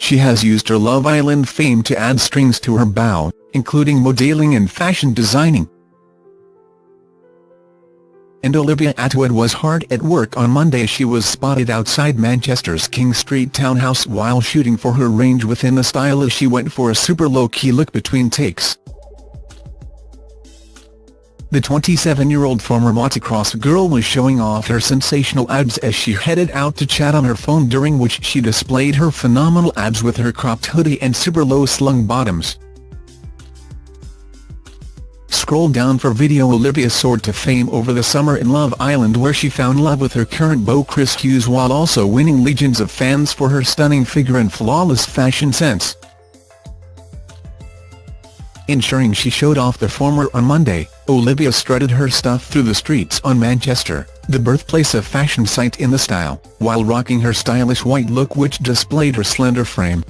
she has used her Love Island fame to add strings to her bow, including modelling and fashion designing. And Olivia Attwood was hard at work on Monday she was spotted outside Manchester's King Street townhouse while shooting for her range with In The Style as she went for a super low-key look between takes. The 27-year-old former motocross girl was showing off her sensational abs as she headed out to chat on her phone during which she displayed her phenomenal abs with her cropped hoodie and super low slung bottoms. Scroll down for video Olivia soared to fame over the summer in Love Island where she found love with her current beau Chris Hughes while also winning legions of fans for her stunning figure and flawless fashion sense. Ensuring she showed off the former on Monday, Olivia strutted her stuff through the streets on Manchester, the birthplace of fashion site In The Style, while rocking her stylish white look which displayed her slender frame.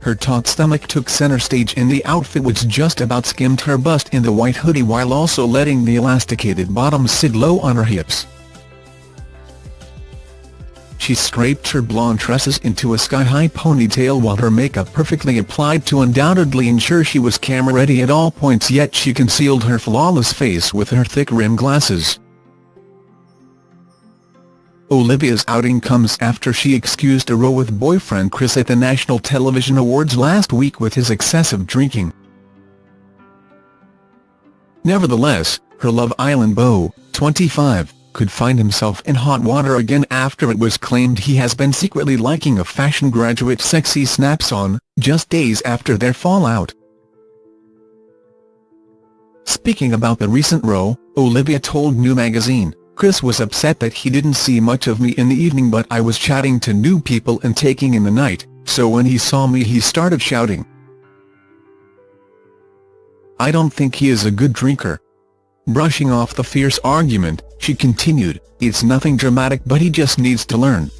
Her taut stomach took center stage in the outfit which just about skimmed her bust in the white hoodie while also letting the elasticated bottom sit low on her hips. She scraped her blonde tresses into a sky-high ponytail while her makeup perfectly applied to undoubtedly ensure she was camera-ready at all points yet she concealed her flawless face with her thick rimmed glasses. Olivia's outing comes after she excused a row with boyfriend Chris at the National Television Awards last week with his excessive drinking. Nevertheless, her Love Island beau, 25, could find himself in hot water again after it was claimed he has been secretly liking a fashion graduate's sexy snaps on, just days after their fallout. Speaking about the recent row, Olivia told New Magazine, Chris was upset that he didn't see much of me in the evening but I was chatting to new people and taking in the night, so when he saw me he started shouting. I don't think he is a good drinker, Brushing off the fierce argument, she continued, it's nothing dramatic but he just needs to learn.